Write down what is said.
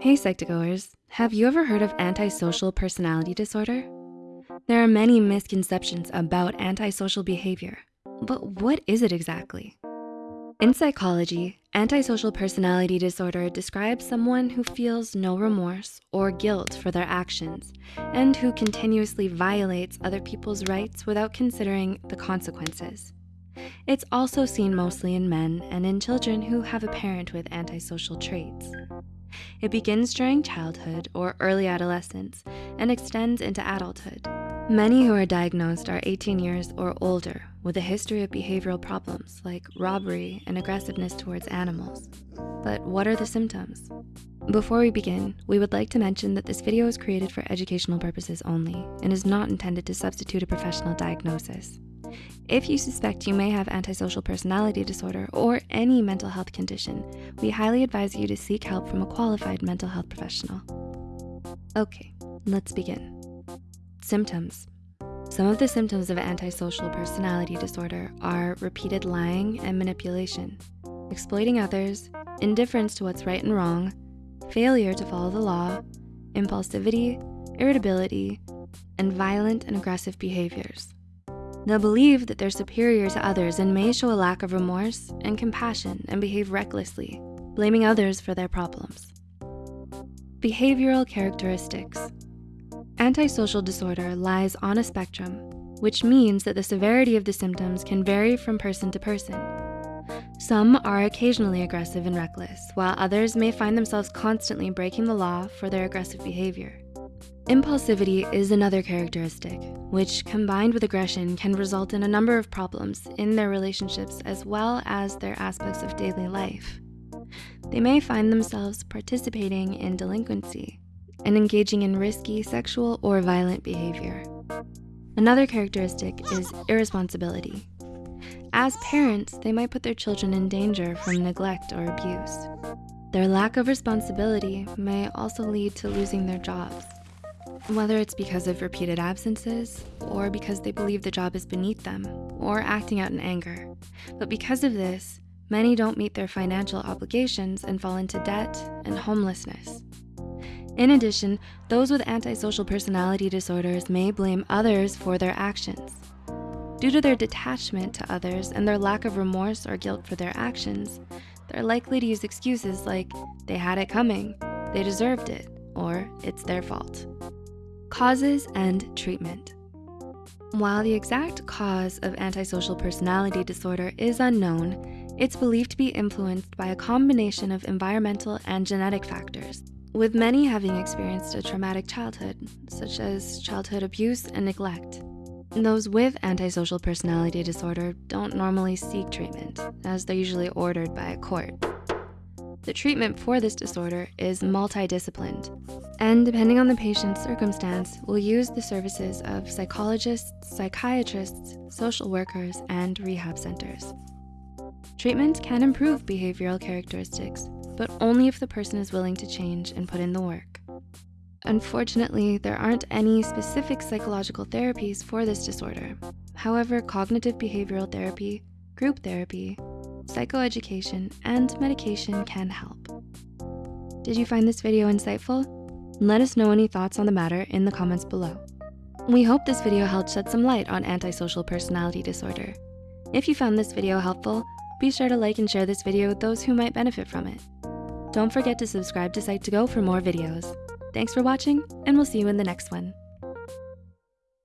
Hey Psych2Goers, have you ever heard of antisocial personality disorder? There are many misconceptions about antisocial behavior, but what is it exactly? In psychology, antisocial personality disorder describes someone who feels no remorse or guilt for their actions and who continuously violates other people's rights without considering the consequences. It's also seen mostly in men and in children who have a parent with antisocial traits. It begins during childhood or early adolescence and extends into adulthood. Many who are diagnosed are 18 years or older with a history of behavioral problems like robbery and aggressiveness towards animals. But what are the symptoms? Before we begin, we would like to mention that this video is created for educational purposes only and is not intended to substitute a professional diagnosis. If you suspect you may have antisocial personality disorder or any mental health condition, we highly advise you to seek help from a qualified mental health professional. Okay, let's begin. Symptoms. Some of the symptoms of antisocial personality disorder are repeated lying and manipulation, exploiting others, indifference to what's right and wrong, failure to follow the law, impulsivity, irritability, and violent and aggressive behaviors. They'll believe that they're superior to others and may show a lack of remorse and compassion and behave recklessly, blaming others for their problems. Behavioral characteristics. Antisocial disorder lies on a spectrum, which means that the severity of the symptoms can vary from person to person. Some are occasionally aggressive and reckless, while others may find themselves constantly breaking the law for their aggressive behavior. Impulsivity is another characteristic, which combined with aggression can result in a number of problems in their relationships as well as their aspects of daily life. They may find themselves participating in delinquency, and engaging in risky sexual or violent behavior. Another characteristic is irresponsibility. As parents, they might put their children in danger from neglect or abuse. Their lack of responsibility may also lead to losing their jobs, whether it's because of repeated absences or because they believe the job is beneath them or acting out in anger. But because of this, many don't meet their financial obligations and fall into debt and homelessness. In addition, those with antisocial personality disorders may blame others for their actions. Due to their detachment to others and their lack of remorse or guilt for their actions, they're likely to use excuses like they had it coming, they deserved it, or it's their fault. Causes and treatment. While the exact cause of antisocial personality disorder is unknown, it's believed to be influenced by a combination of environmental and genetic factors with many having experienced a traumatic childhood, such as childhood abuse and neglect. Those with antisocial personality disorder don't normally seek treatment, as they're usually ordered by a court. The treatment for this disorder is multidisciplined, and depending on the patient's circumstance, we'll use the services of psychologists, psychiatrists, social workers, and rehab centers. Treatment can improve behavioral characteristics, but only if the person is willing to change and put in the work. Unfortunately, there aren't any specific psychological therapies for this disorder. However, cognitive behavioral therapy, group therapy, psychoeducation, and medication can help. Did you find this video insightful? Let us know any thoughts on the matter in the comments below. We hope this video helped shed some light on antisocial personality disorder. If you found this video helpful, be sure to like and share this video with those who might benefit from it. Don't forget to subscribe to Psych2Go for more videos. Thanks for watching, and we'll see you in the next one.